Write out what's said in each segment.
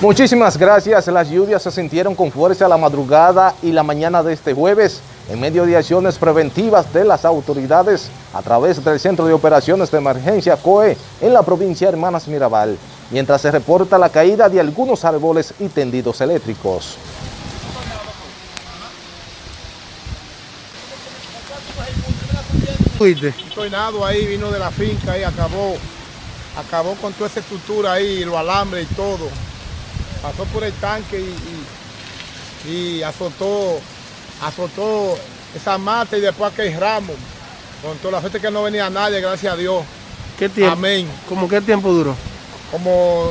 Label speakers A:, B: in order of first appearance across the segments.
A: Muchísimas gracias. Las lluvias se sintieron con fuerza la madrugada y la mañana de este jueves en medio de acciones preventivas de las autoridades a través del Centro de Operaciones de Emergencia COE en la provincia de Hermanas Mirabal, mientras se reporta la caída de algunos árboles y tendidos eléctricos.
B: Un tornado ahí vino de la finca y acabó, acabó con toda esa estructura ahí, los alambres y todo. Pasó por el tanque y, y, azotó, azotó esa mata y después aquel ramo. Con toda la gente que no venía nadie, gracias a Dios.
C: ¿Qué tiempo?
B: Amén.
C: ¿Cómo qué tiempo duró?
B: Como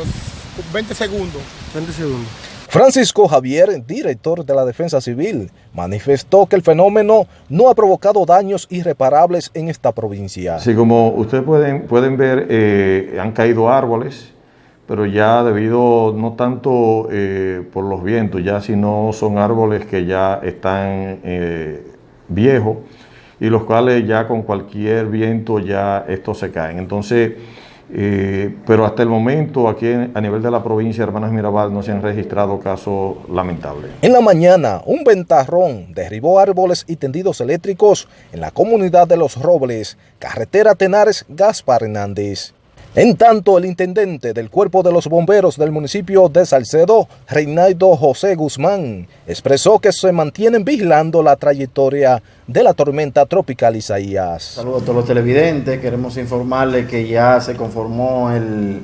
B: 20 segundos.
C: 20 segundos.
A: Francisco Javier, director de la Defensa Civil, manifestó que el fenómeno no ha provocado daños irreparables en esta provincia.
D: Así como ustedes pueden, pueden ver, eh, han caído árboles, pero ya debido no tanto eh, por los vientos, ya sino son árboles que ya están eh, viejos y los cuales ya con cualquier viento ya estos se caen. Entonces, eh, pero hasta el momento aquí a nivel de la provincia de Hermanas Mirabal no se han registrado casos lamentables.
A: En la mañana, un ventarrón derribó árboles y tendidos eléctricos en la comunidad de Los Robles, carretera Tenares Gaspar Hernández. En tanto, el intendente del Cuerpo de los Bomberos del municipio de Salcedo, Reinaldo José Guzmán, expresó que se mantienen vigilando la trayectoria de la tormenta tropical Isaías.
E: Saludos a todos los televidentes, queremos informarles que ya se conformó el,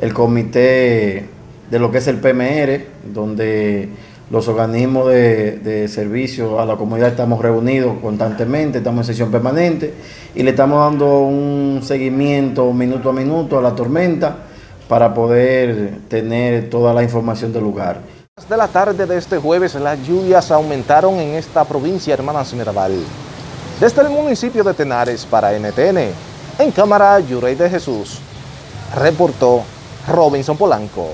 E: el comité de lo que es el PMR, donde los organismos de, servicio a la comunidad estamos reunidos constantemente, estamos en sesión permanente y le estamos dando un seguimiento minuto a minuto a la tormenta para poder tener toda la información del lugar.
A: De la tarde de este jueves las lluvias aumentaron en esta provincia Hermanas Mirabal. Desde el municipio de Tenares para NTN, en cámara Yurey de Jesús, reportó Robinson Polanco.